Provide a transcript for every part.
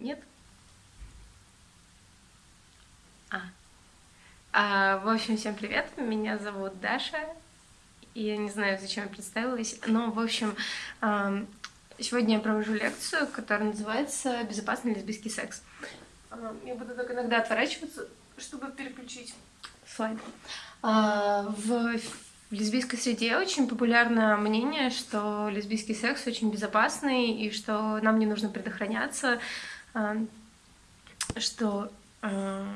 Нет? А. а. В общем, всем привет, меня зовут Даша. Я не знаю, зачем я представилась, но, в общем, сегодня я провожу лекцию, которая называется «Безопасный лесбийский секс». Я буду только иногда отворачиваться, чтобы переключить слайд. А, в в лесбийской среде очень популярно мнение, что лесбийский секс очень безопасный и что нам не нужно предохраняться, что а,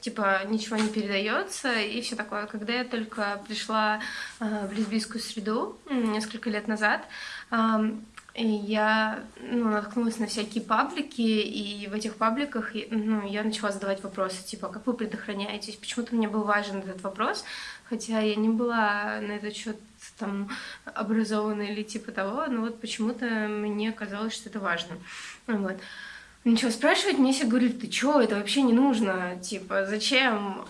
типа ничего не передается и все такое. Когда я только пришла а, в лесбийскую среду несколько лет назад, я ну, наткнулась на всякие паблики, и в этих пабликах ну, я начала задавать вопросы, типа, как вы предохраняетесь? Почему-то мне был важен этот вопрос, хотя я не была на этот счет там образованной или типа того, но вот почему-то мне казалось, что это важно. Вот. Ничего спрашивать, мне все говорили, ты чё, это вообще не нужно, типа, зачем?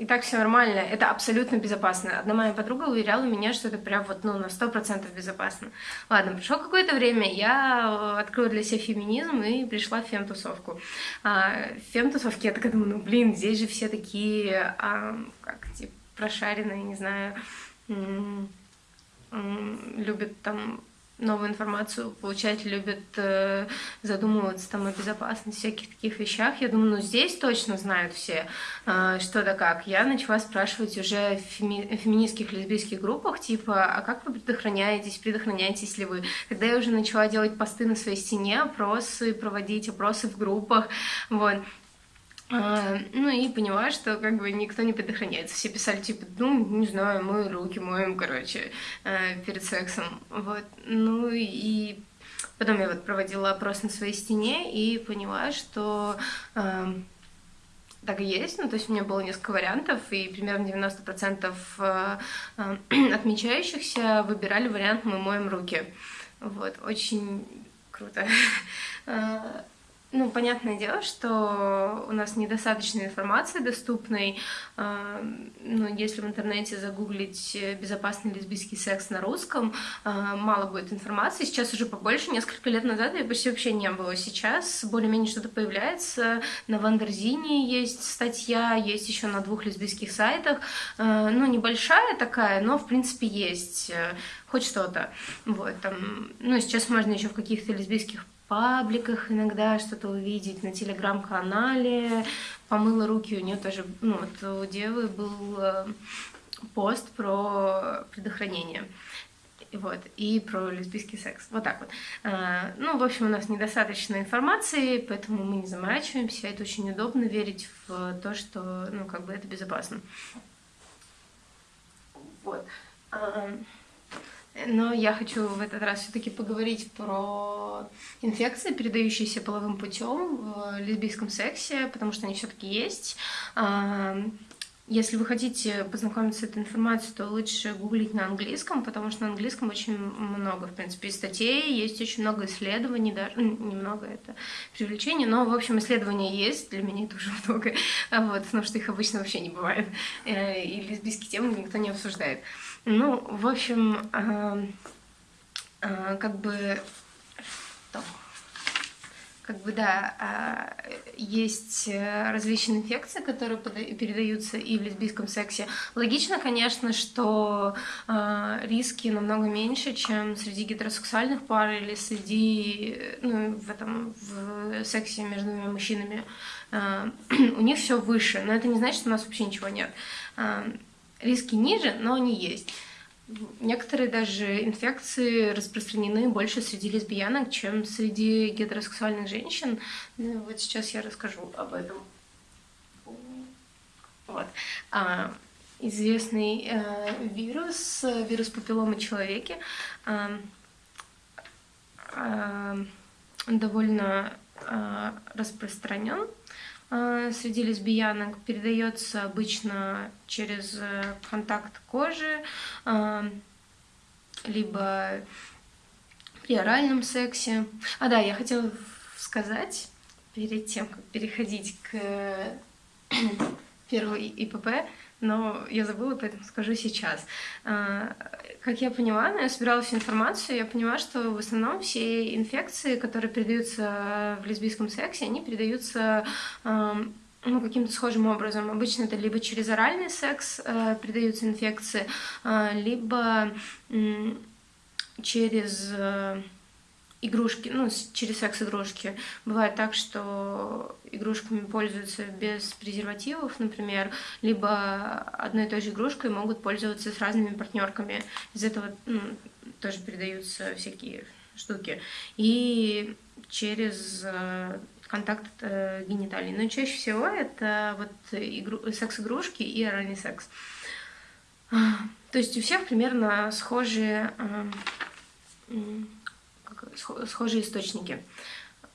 И так все нормально, это абсолютно безопасно. Одна моя подруга уверяла меня, что это прям вот, ну, на сто процентов безопасно. Ладно, прошло какое-то время, я открыла для себя феминизм и пришла в фемтусовку. А, в фемтусовке я такая думаю, ну, блин, здесь же все такие, а, как, типа, прошаренные, не знаю, любят там новую информацию получать, любят э, задумываться там о безопасности, всяких таких вещах. Я думаю, ну здесь точно знают все, э, что да как. Я начала спрашивать уже в феми феминистских лесбийских группах, типа, а как вы предохраняетесь, предохраняетесь ли вы? Когда я уже начала делать посты на своей стене, опросы проводить, опросы в группах, вот, ну и поняла, что как бы никто не предохраняется. Все писали, типа, ну, не знаю, мы руки моем, короче, э, перед сексом. Вот. Ну и потом я вот проводила опрос на своей стене и поняла, что э, так и есть. Ну, то есть у меня было несколько вариантов, и примерно 90% э, э, отмечающихся выбирали вариант «мы моем руки». Вот, очень круто. Э, ну, понятное дело, что у нас недостаточно информации доступной. А, ну, если в интернете загуглить «безопасный лесбийский секс» на русском, а, мало будет информации. Сейчас уже побольше. Несколько лет назад ее почти вообще не было. Сейчас более-менее что-то появляется. На Wonderzine есть статья, есть еще на двух лесбийских сайтах. А, ну, небольшая такая, но, в принципе, есть хоть что-то. Вот, там, ну, сейчас можно еще в каких-то лесбийских пабликах иногда что-то увидеть, на телеграм-канале. Помыла руки, у нее тоже, ну, вот у девы был э, пост про предохранение. Вот, и про лесбийский секс. Вот так вот. А, ну, в общем, у нас недостаточно информации, поэтому мы не заморачиваемся. Это очень удобно верить в то, что, ну, как бы это безопасно. Вот. Но я хочу в этот раз все-таки поговорить про инфекции, передающиеся половым путем в лесбийском сексе, потому что они все-таки есть. Если вы хотите познакомиться с этой информацией, то лучше гуглить на английском, потому что на английском очень много, в принципе, статей, есть очень много исследований, даже ну, немного это привлечение, но, в общем, исследования есть, для меня это уже много, вот, потому что их обычно вообще не бывает, э, и лесбийские темы никто не обсуждает. Ну, в общем, э, э, как бы... Что? как бы, да, а, есть э, различные инфекции, которые передаются и в лесбийском сексе. Логично, конечно, что а, риски намного меньше, чем среди гетеросексуальных пар или среди, ну, в этом, в сексе между двумя мужчинами. А, у них все выше, но это не значит, что у нас вообще ничего нет. Риски ниже, но они есть. Некоторые даже инфекции распространены больше среди лесбиянок, чем среди гетеросексуальных женщин. Ну, вот сейчас я расскажу об этом. Вот. А, известный э, вирус, вирус папилломы человеки, э, э, довольно э, распространен среди лесбиянок передается обычно через э, контакт кожи, э, либо при оральном сексе. А да, я хотела сказать, перед тем, как переходить к первой ИПП, но я забыла, поэтому скажу сейчас. как я поняла, ну, я собирала всю информацию, я поняла, что в основном все инфекции, которые передаются в лесбийском сексе, они передаются ну, каким-то схожим образом. Обычно это либо через оральный секс э, передаются инфекции, либо через игрушки, ну, через секс-игрушки. Бывает так, что игрушками пользуются без презервативов, например, либо одной и той же игрушкой могут пользоваться с разными партнерками. Из этого ну, тоже передаются всякие штуки. И через э, контакт э, гениталий. Но чаще всего это вот игру, секс-игрушки и оральный секс. То есть у всех примерно схожие, схожие источники.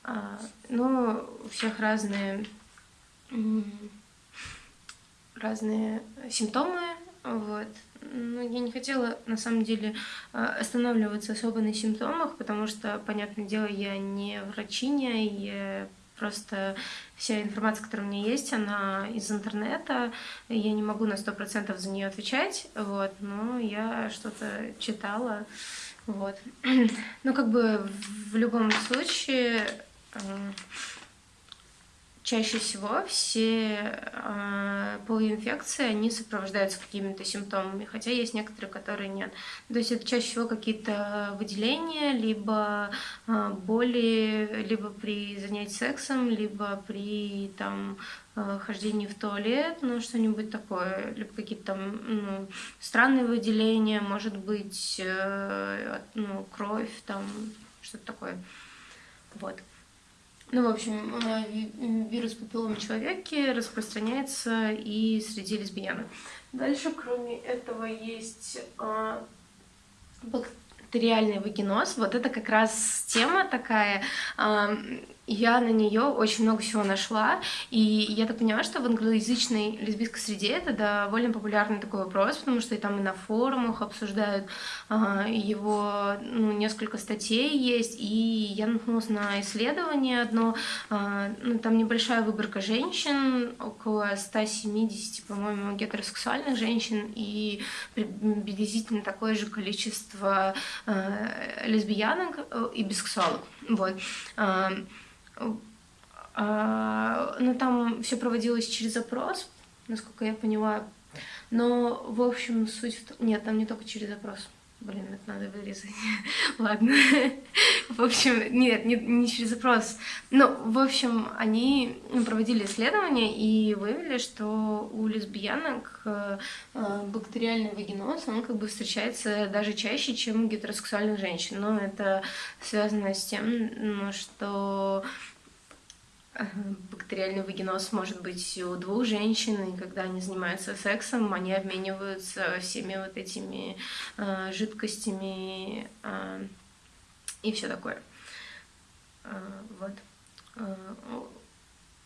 А, но у всех разные, разные симптомы. Вот. Ну, я не хотела, на самом деле, а, останавливаться особо на симптомах, потому что, понятное дело, я не врачиня, я Просто вся информация, которая у меня есть, она из интернета. Я не могу на сто процентов за нее отвечать, вот, но я что-то читала, вот. Ну, как бы в любом случае э, чаще всего все э, половые инфекции, они сопровождаются какими-то симптомами, хотя есть некоторые, которые нет. То есть это чаще всего какие-то выделения, либо э, боли, либо при занятии сексом, либо при там э, хождении в туалет, ну что-нибудь такое, либо какие-то там ну, странные выделения, может быть, э, ну, кровь, там что-то такое. Вот. Ну, в общем, э, вирус папиллома человеке распространяется и среди лесбиянок. Дальше, кроме этого, есть а, бактериальный вагиноз. Вот это как раз тема такая. А, я на нее очень много всего нашла, и я так поняла, что в англоязычной лесбийской среде это довольно популярный такой вопрос, потому что и там и на форумах обсуждают а, его, ну, несколько статей есть, и я наткнулась на исследование одно, а, ну, там небольшая выборка женщин, около 170, по-моему, гетеросексуальных женщин, и приблизительно такое же количество а, лесбиянок э, и бисексуалок, вот. А, а, ну, там все проводилось через запрос, насколько я поняла. Но, в общем, суть. Нет, там не только через запрос. Блин, это надо вырезать. Ладно. в общем, нет, не, не через запрос. Ну, в общем, они проводили исследования и выявили, что у лесбиянок э, э, бактериальный вагиноз, он как бы встречается даже чаще, чем у гетеросексуальных женщин. Но это связано с тем, что бактериальный вагиноз может быть у двух женщин, и когда они занимаются сексом, они обмениваются всеми вот этими э, жидкостями э, и все такое. Э, вот.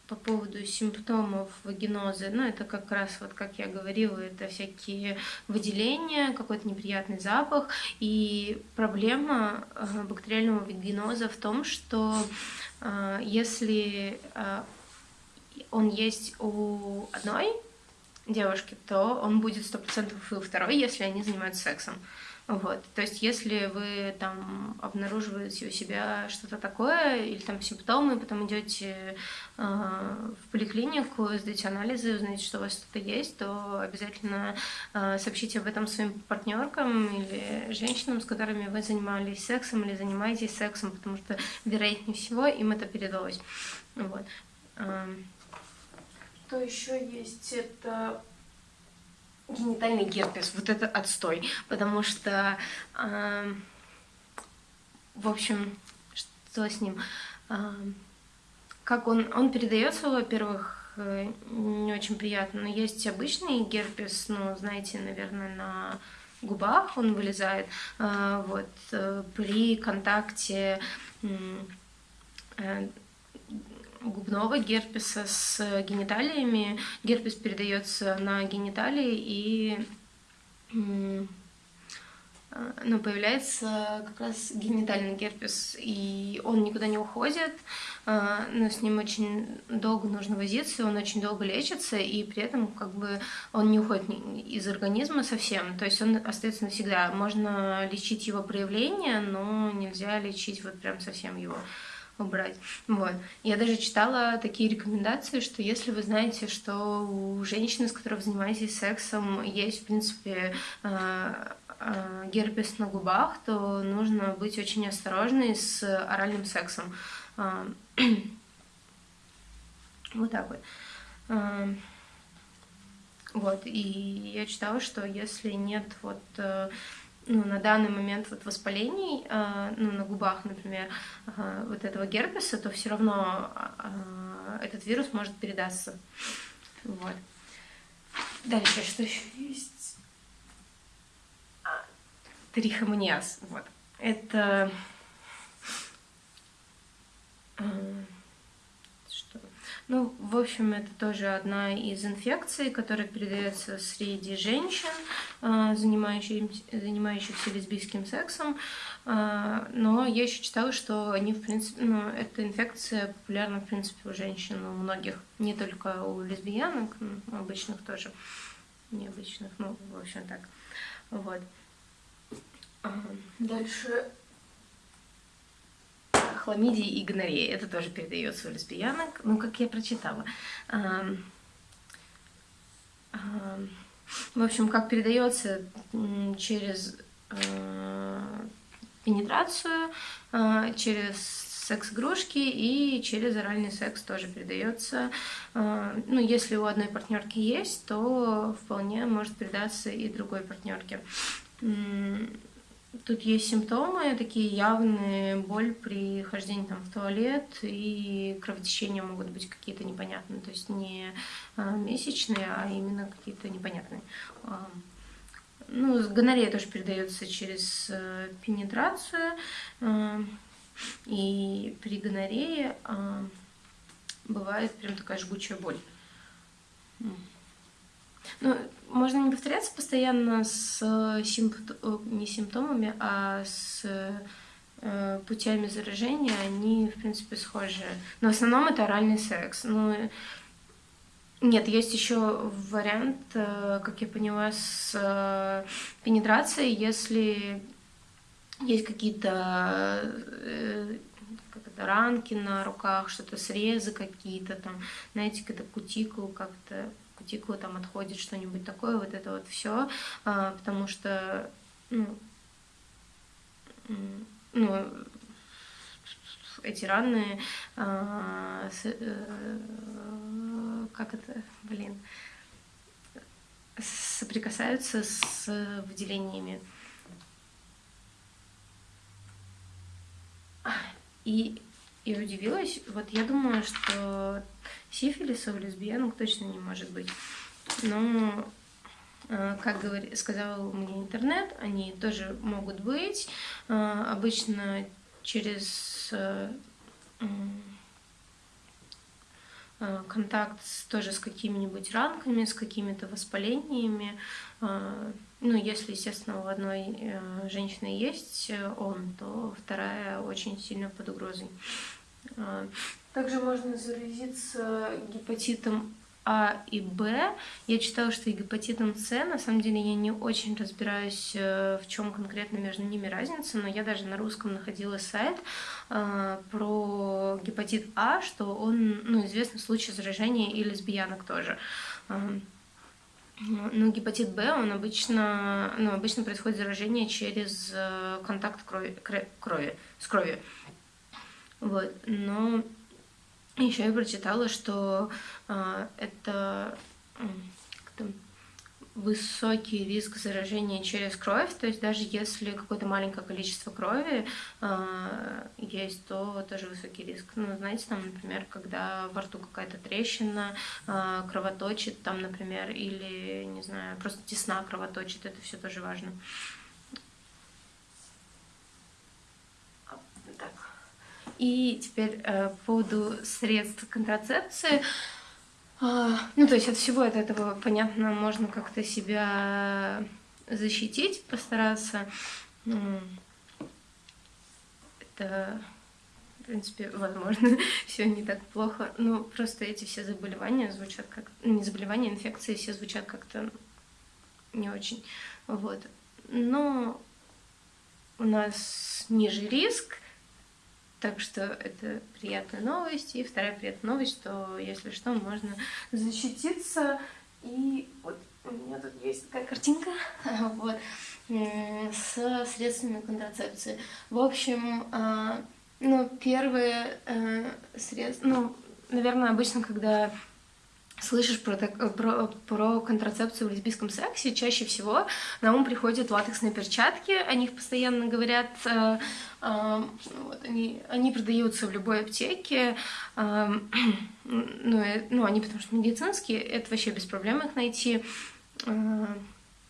По поводу симптомов вагиноза, ну, это как раз, вот как я говорила, это всякие выделения, какой-то неприятный запах. И проблема э, бактериального вагиноза в том, что э, если э, он есть у одной девушки, то он будет 100% и у второй, если они занимаются сексом. Вот. То есть, если вы там обнаруживаете у себя что-то такое, или там симптомы, потом идете э, в поликлинику, сдаете анализы, узнаете, что у вас что-то есть, то обязательно э, сообщите об этом своим партнеркам или женщинам, с которыми вы занимались сексом или занимаетесь сексом, потому что, вероятнее всего, им это передалось. Вот. Э, что еще есть? Это генитальный герпес, вот это отстой, потому что, э, в общем, что с ним, э, как он, он передается, во-первых, э, не очень приятно, но есть обычный герпес, ну, знаете, наверное, на губах он вылезает, э, вот, э, при контакте э, губного герпеса с гениталиями. Герпес передается на гениталии и ну, появляется как раз генитальный герпес, и он никуда не уходит, но с ним очень долго нужно возиться, он очень долго лечится, и при этом как бы он не уходит из организма совсем, то есть он остается навсегда. Можно лечить его проявление, но нельзя лечить вот прям совсем его убрать. Вот. Я даже читала такие рекомендации, что если вы знаете, что у женщины, с которой вы занимаетесь сексом, есть, в принципе, э, э, герпес на губах, то нужно быть очень осторожной с оральным сексом. Э, вот так вот. Вот, и я читала, что если нет вот ну, на данный момент вот воспалений, э, ну, на губах, например, э, вот этого герпеса, то все равно э, этот вирус может передаться. Вот. Дальше, что еще есть? А, трихомониаз. Вот. Это... Что? Ну, в общем, это тоже одна из инфекций, которая передается среди женщин. Э, занимающихся, занимающихся лесбийским сексом, э, но я еще читала, что они, в принципе, ну, эта инфекция популярна, в принципе, у женщин, у многих, не только у лесбиянок, обычных тоже, необычных, ну, в общем, так, вот. Дальше хламидия и гонорея. Это тоже передается у лесбиянок. Ну, как я прочитала. В общем, как передается через э, пенетрацию, э, через секс-игрушки и через оральный секс тоже передается. Э, ну, если у одной партнерки есть, то вполне может передаться и другой партнерке. Тут есть симптомы, такие явные, боль при хождении там, в туалет и кровотечения могут быть какие-то непонятные, то есть не а, месячные, а именно какие-то непонятные. А, ну, гонорея тоже передается через э, пенетрацию, а, и при гонорее бывает прям такая жгучая боль. Ну, можно не повторяться постоянно с э, симпт... Э, не симптомами, а с э, путями заражения, они, в принципе, схожи. Но в основном это оральный секс. Ну, нет, есть еще вариант, как я поняла, с пенетрацией, если есть какие-то как ранки на руках, что-то срезы какие-то там, знаете, какая-то кутикул как-то кутикула там отходит что-нибудь такое, вот это вот все, а, потому что, ну, ну, эти раны, а, а, как это, блин, соприкасаются с выделениями. И я удивилась, вот я думаю, что Сифилиса у лесбиянок точно не может быть. Но, э, как сказал мне интернет, они тоже могут быть. Э, обычно через э, контакт тоже с какими-нибудь ранками, с какими-то воспалениями. Ну, если, естественно, у одной женщины есть он, то вторая очень сильно под угрозой. Также можно заразиться гепатитом а и Б. Я читала, что и гепатитом С. На самом деле я не очень разбираюсь, э, в чем конкретно между ними разница, но я даже на русском находила сайт э, про гепатит А, что он, ну, известный случай заражения и лесбиянок тоже. Ну, гепатит Б, он обычно, ну, обычно происходит заражение через э, контакт крови, крови, с кровью. Вот, но еще я прочитала, что э, это э, высокий риск заражения через кровь, то есть даже если какое-то маленькое количество крови э, есть, то тоже высокий риск. Ну, знаете, там, например, когда во рту какая-то трещина э, кровоточит, там, например, или, не знаю, просто тесна кровоточит, это все тоже важно. И теперь э, по поводу средств контрацепции. Э, ну, то есть от всего от этого, понятно, можно как-то себя защитить, постараться. Это, в принципе, возможно, все не так плохо. Ну, просто эти все заболевания звучат как... Ну, не заболевания, инфекции все звучат как-то не очень. Вот. Но у нас ниже риск, так что это приятная новость. И вторая приятная новость, что, если что, можно защититься. И вот у меня тут есть такая картинка. Вот с средствами контрацепции. В общем, а, ну, первые э, средства, ну, наверное, обычно, когда слышишь про, про, про контрацепцию в лесбийском сексе, чаще всего на ум приходят латексные перчатки, о них постоянно говорят, э, э, вот, они, они продаются в любой аптеке, э, ну, э, ну, они потому что медицинские, это вообще без проблем их найти. Э,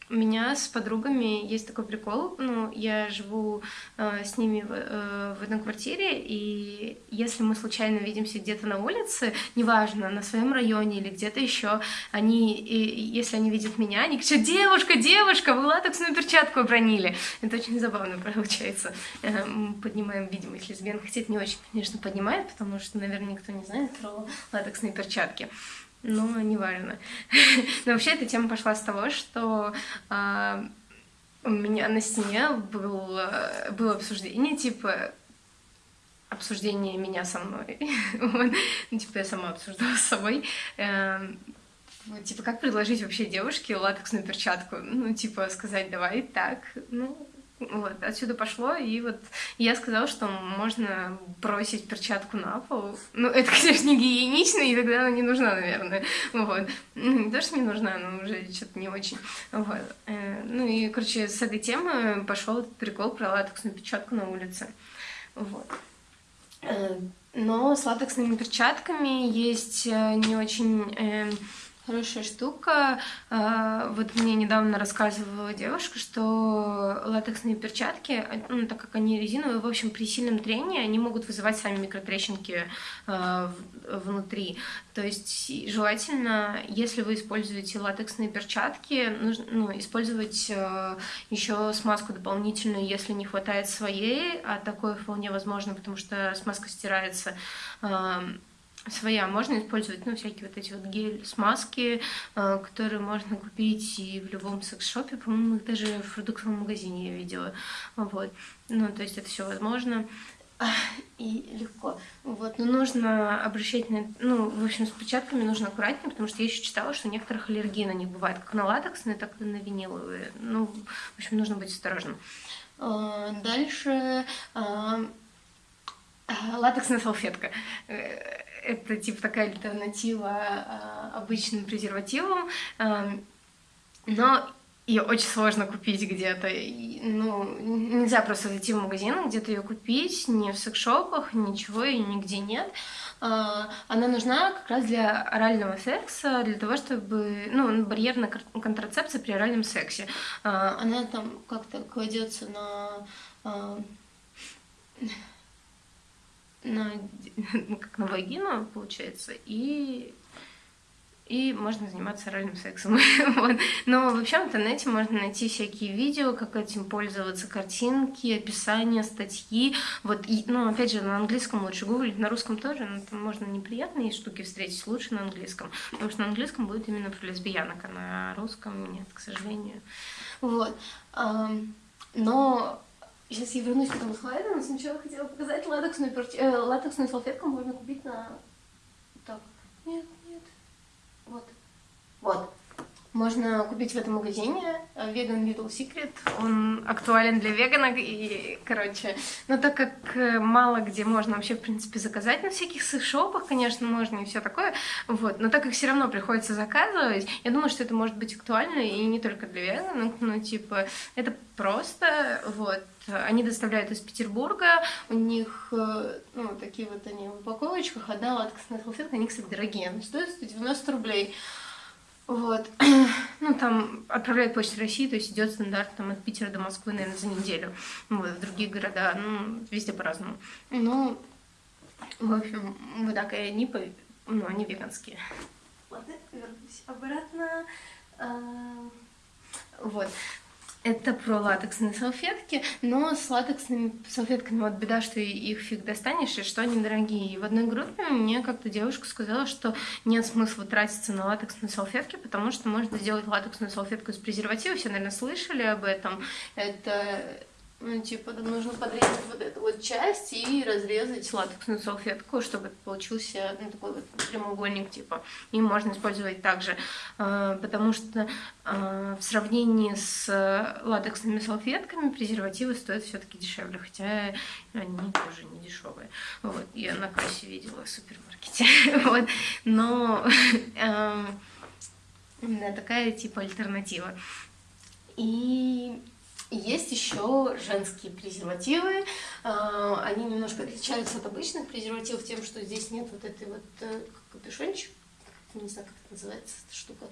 у меня с подругами есть такой прикол. Ну, я живу э, с ними в, э, в одной квартире, и если мы случайно видимся где-то на улице, неважно, на своем районе или где-то еще, они, и, если они видят меня, они кричат: девушка, девушка, вы латексную перчатку обронили. Это очень забавно получается. Э, мы поднимаем видимость лесбиян, хотя это не очень, конечно, поднимает, потому что, наверное, никто не знает про латексные перчатки но не важно. Но вообще эта тема пошла с того, что э, у меня на стене был, было обсуждение, типа, обсуждение меня со мной. вот. ну, типа, я сама обсуждала с собой. Э, типа, как предложить вообще девушке латексную перчатку? Ну, типа, сказать, давай так, ну, вот, отсюда пошло, и вот я сказала, что можно бросить перчатку на пол. Ну, это, конечно, не гигиенично, и тогда она не нужна, наверное. Вот. Ну, не то, что не нужна, но уже что-то не очень. Вот. Э, ну и, короче, с этой темы пошел этот прикол про латексную перчатку на улице. Вот. Э, но с латексными перчатками есть э, не очень Хорошая штука. А, вот мне недавно рассказывала девушка, что латексные перчатки, ну, так как они резиновые, в общем, при сильном трении они могут вызывать сами микротрещинки а, внутри. То есть желательно, если вы используете латексные перчатки, нужно ну, использовать а, еще смазку дополнительную, если не хватает своей, а такое вполне возможно, потому что смазка стирается своя. Можно использовать, ну, всякие вот эти вот гель-смазки, э, которые можно купить и в любом секс-шопе, по-моему, их даже в продуктовом магазине я видела. Вот. Ну, то есть это все возможно и легко. Вот, но нужно обращать на... Ну, в общем, с перчатками нужно аккуратнее, потому что я еще читала, что некоторых аллергии на них бывает, как на латексные, так и на виниловые. Ну, в общем, нужно быть осторожным. Э, дальше э, латексная салфетка это типа такая альтернатива а, обычным презервативам, но ее очень сложно купить где-то. Ну, нельзя просто зайти в магазин, где-то ее купить, ни в секс-шопах, ничего, и нигде нет. А, она нужна как раз для орального секса, для того, чтобы, ну, барьерная контрацепция при оральном сексе. А, она там как-то кладется на на, ну, как на вагину, получается, и, и можно заниматься оральным сексом. вот. Но вообще в интернете можно найти всякие видео, как этим пользоваться, картинки, описания, статьи. Вот, и, ну, опять же, на английском лучше гуглить, на русском тоже, но там можно неприятные штуки встретить, лучше на английском. Потому что на английском будет именно про лесбиянок, а на русском нет, к сожалению. Вот. Но Сейчас я вернусь к этому слайду, но сначала хотела показать латексную, перч... э, латексную салфетку можно купить на... Так, нет, нет, вот, вот. Можно купить в этом магазине Vegan Little Secret. Он актуален для веганок. И, короче, но так как э, мало где можно вообще, в принципе, заказать на всяких шопах, конечно, можно и все такое, вот, но так как все равно приходится заказывать, я думаю, что это может быть актуально и не только для веганок, ну, типа, это просто, вот, они доставляют из Петербурга, у них, э, ну, такие вот они в упаковочках, одна латексная салфетка, они, кстати, дорогие, они стоят 190 рублей, вот. Ну, там отправляют Почта России, то есть идет стандарт там, от Питера до Москвы, наверное, за неделю. Вот, в другие города, ну, везде по-разному. Ну, в общем, вот так, и они, по... ну, они веганские. Ладно, вернусь обратно. А, вот. Это про латексные салфетки, но с латексными салфетками вот беда, что их фиг достанешь, и что они дорогие. И в одной группе мне как-то девушка сказала, что нет смысла тратиться на латексные салфетки, потому что можно сделать латексную салфетку из презерватива. Все, наверное, слышали об этом. Это ну, типа, нужно подрезать вот часть и разрезать латексную салфетку, чтобы получился ну, такой вот прямоугольник, типа. И можно использовать также, э, потому что э, в сравнении с латексными салфетками презервативы стоят все таки дешевле, хотя они тоже не дешевые. Вот, я на кассе видела в супермаркете. вот, но э, такая типа альтернатива. И есть еще женские презервативы. А, они немножко отличаются от обычных презервативов тем, что здесь нет вот этой вот э, капюшончик. Не знаю, как это называется, эта штука.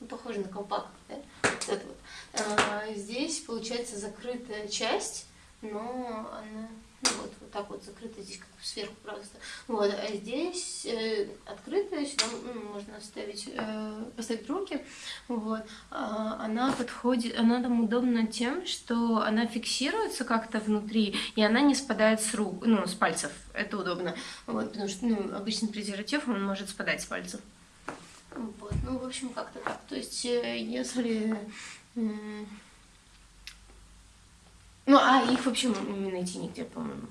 Ну, похоже на колпак, да? Вот это вот. А, здесь получается закрытая часть, но она ну вот, вот так вот закрыто здесь как сверху просто. Вот, а здесь э, открытая, сюда ну, можно ставить, э, поставить руки. Вот, а, она подходит, она там удобна тем, что она фиксируется как-то внутри, и она не спадает с рук, ну, с пальцев. Это удобно. Вот, потому что, ну, обычный презерватив, он может спадать с пальцев. Вот, ну, в общем, как-то так. То есть, э, если... Ну, а их вообще не найти нигде, по-моему.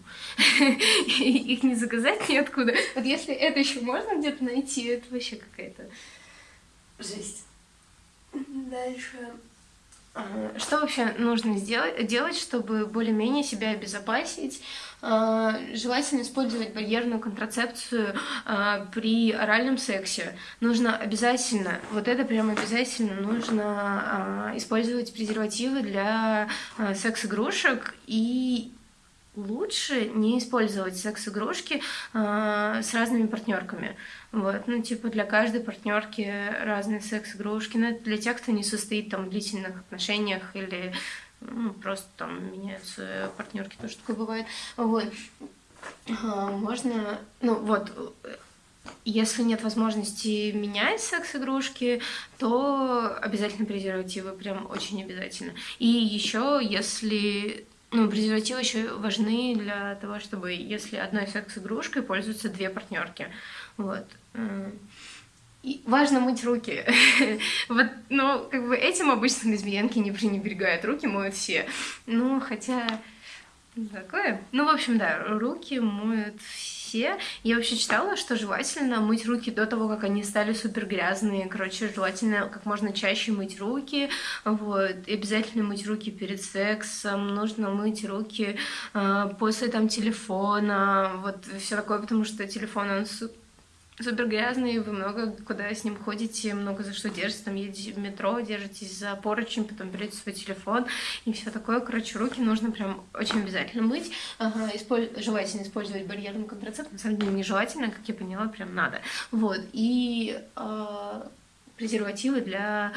Их не заказать ниоткуда. Вот если это еще можно где-то найти, это вообще какая-то жесть. Дальше. Что вообще нужно сделать, делать, чтобы более-менее себя обезопасить? А, желательно использовать барьерную контрацепцию а, при оральном сексе. Нужно обязательно, вот это прям обязательно, нужно использовать презервативы для секс-игрушек и лучше не использовать секс-игрушки э, с разными партнерками. Вот, ну, типа, для каждой партнерки разные секс-игрушки. Но это для тех, кто не состоит там в длительных отношениях или ну, просто там меняются партнерки, тоже такое бывает. Вот. А, можно, ну вот, если нет возможности менять секс-игрушки, то обязательно презервативы, прям очень обязательно. И еще, если ну, презервативы еще важны для того, чтобы, если одной секс-игрушкой пользуются две партнерки. Вот. И важно мыть руки. вот, ну, как бы этим обычно лесбиянки не пренебрегают. Руки моют все. Ну, хотя... Такое. Ну, в общем, да, руки моют все все. Я вообще читала, что желательно мыть руки до того, как они стали супер грязные. Короче, желательно как можно чаще мыть руки. Вот. И обязательно мыть руки перед сексом. Нужно мыть руки э, после там телефона. Вот все такое, потому что телефон, он супер грязный, вы много куда с ним ходите, много за что держите, там едете в метро, держитесь за поручень, потом берете свой телефон и все такое. Короче, руки нужно прям очень обязательно мыть. Ага, исполь... Желательно использовать барьерный контрацепт, на самом деле нежелательно, как я поняла, прям надо. Вот, и э, презервативы для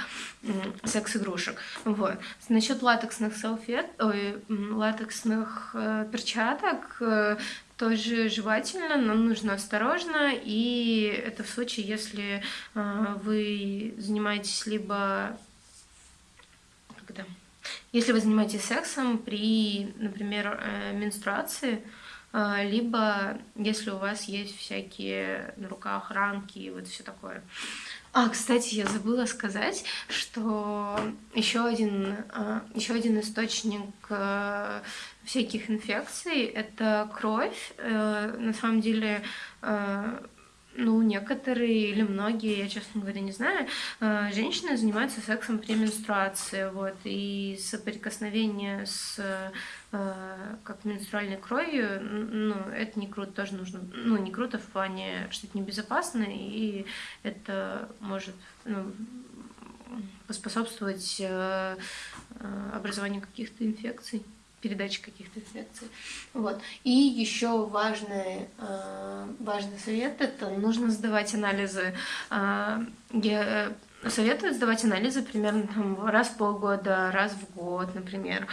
секс-игрушек. Вот. Насчет латексных салфет, ой, латексных э, перчаток, э, тоже желательно, но нужно осторожно, и это в случае, если э, вы занимаетесь либо когда, если вы занимаетесь сексом при, например, э, менструации, э, либо если у вас есть всякие на руках ранки и вот все такое. А, кстати, я забыла сказать, что еще один, еще один источник всяких инфекций, это кровь. Э, на самом деле, э, ну, некоторые или многие, я, честно говоря, не знаю, э, женщины занимаются сексом при менструации, вот, и соприкосновение с как менструальной кровью, ну, это не круто, тоже нужно, ну, не круто в плане, что это небезопасно, и это может, ну, поспособствовать образованию каких-то инфекций передачи каких-то инфекций. Вот. И еще важный, э, важный совет – это нужно сдавать анализы. Э, я советую сдавать анализы примерно там, раз в полгода, раз в год, например.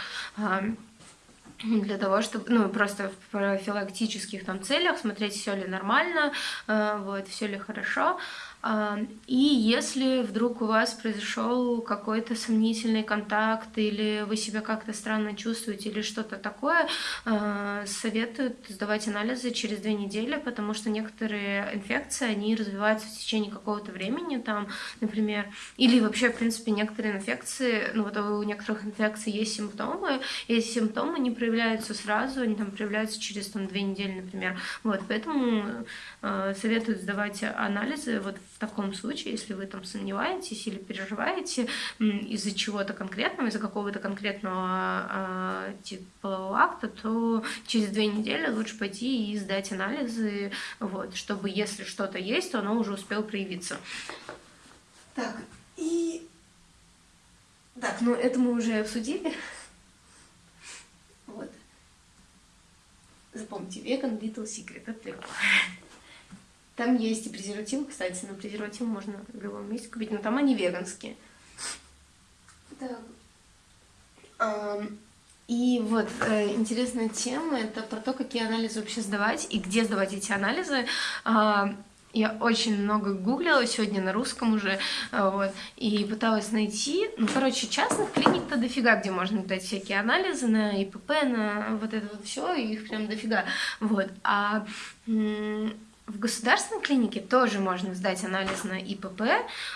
Э, для того, чтобы, ну, просто в профилактических там целях смотреть, все ли нормально, э, вот, все ли хорошо. А, и если вдруг у вас произошел какой-то сомнительный контакт, или вы себя как-то странно чувствуете, или что-то такое, а, советуют сдавать анализы через две недели, потому что некоторые инфекции, они развиваются в течение какого-то времени, там, например, или вообще, в принципе, некоторые инфекции, ну вот у некоторых инфекций есть симптомы, и эти симптомы не проявляются сразу, они там проявляются через там, две недели, например. Вот, поэтому э, советуют сдавать анализы вот в таком случае, если вы там сомневаетесь или переживаете из-за чего-то конкретного, из-за какого-то конкретного э, типа акта, то через две недели лучше пойти и сдать анализы, вот, чтобы если что-то есть, то оно уже успело проявиться. Так, и... Так, ну это мы уже обсудили. Вот. Запомните, веган Little Secret, это легко. Там есть и презервативы, кстати, на презервативы можно в любом месте купить, но там они веганские. Так. И вот э, интересная тема это про то, какие анализы вообще сдавать и где сдавать эти анализы. Э, я очень много гуглила сегодня на русском уже, э, вот, и пыталась найти, ну, короче, частных клиник-то дофига, где можно дать всякие анализы на ИПП, на вот это вот все, их прям дофига, вот, а в государственной клинике тоже можно сдать анализ на ИПП,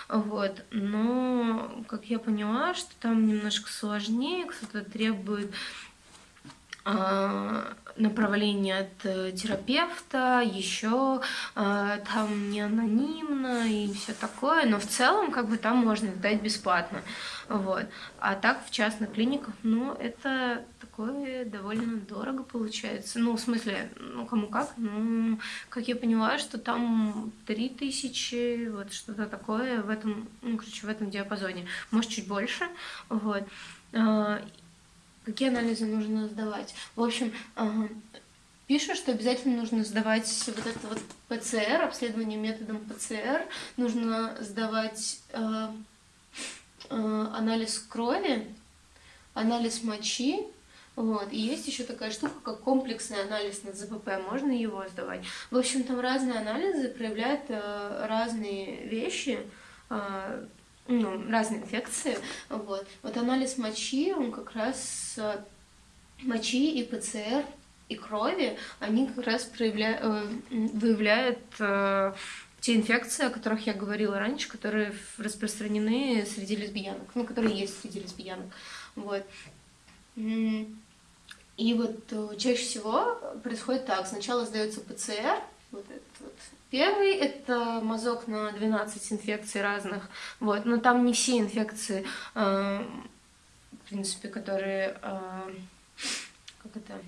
вот, но, как я поняла, что там немножко сложнее, кто-то требует э, направление от э, терапевта, еще э, там не анонимно и все такое, но в целом как бы там можно сдать бесплатно, вот. А так в частных клиниках, ну, это такое довольно дорого получается. Ну, в смысле, ну, кому как, ну, как я поняла, что там 3000, вот что-то такое в этом, ну, короче, в этом диапазоне. Может, чуть больше, вот. Какие анализы нужно сдавать? В общем, пишут, что обязательно нужно сдавать вот это вот ПЦР, обследование методом ПЦР, нужно сдавать э, э, анализ крови, анализ мочи, вот. И есть еще такая штука, как комплексный анализ на ЗПП, можно его сдавать. В общем, там разные анализы проявляют э, разные вещи, э, ну, разные инфекции. Вот. вот анализ мочи, он как раз э, мочи и ПЦР и крови, они как раз проявляют, э, выявляют э, те инфекции, о которых я говорила раньше, которые распространены среди лесбиянок, ну, которые есть среди лесбиянок. Вот. И вот э, чаще всего происходит так. Сначала сдается ПЦР, вот этот вот. Первый – это мазок на 12 инфекций разных, вот, но там не все инфекции, э, в принципе, которые, э, как это,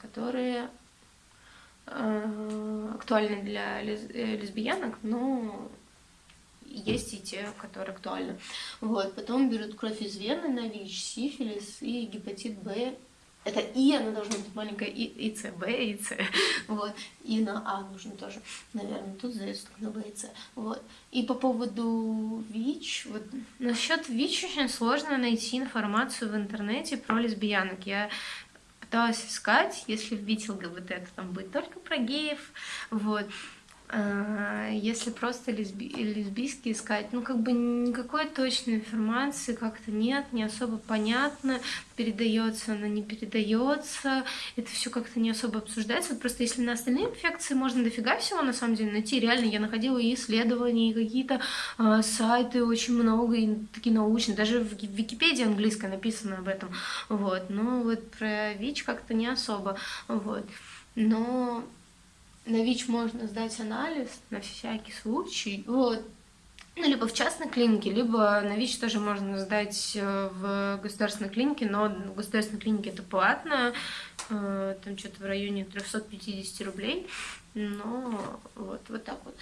которые э, актуальны для э, лесбиянок, но есть и те, которые актуальны. Вот. Потом берут кровь из вены на ВИЧ, сифилис и гепатит Б это И, оно должно быть маленькое, и, и С, Б, и С. Вот. И на А нужно тоже, наверное. Тут только на Б и С. Вот. И по поводу ВИЧ, вот насчет ВИЧ очень сложно найти информацию в интернете про лесбиянок. Я пыталась искать, если вбить ЛГБТ, то там будет только про геев. Вот. А, если просто лесби лесбийский искать, ну как бы никакой точной информации как-то нет, не особо понятно, передается она, не передается, это все как-то не особо обсуждается. Вот просто если на остальные инфекции можно дофига всего на самом деле найти, реально я находила и исследования, и какие-то э, сайты очень много, и такие научные, даже в Википедии английской написано об этом, вот, но вот про ВИЧ как-то не особо, вот, но на ВИЧ можно сдать анализ на всякий случай. Вот. Ну, либо в частной клинике, либо на ВИЧ тоже можно сдать э, в государственной клинике, но в государственной клинике это платно, э, там что-то в районе 350 рублей, но вот, вот так вот.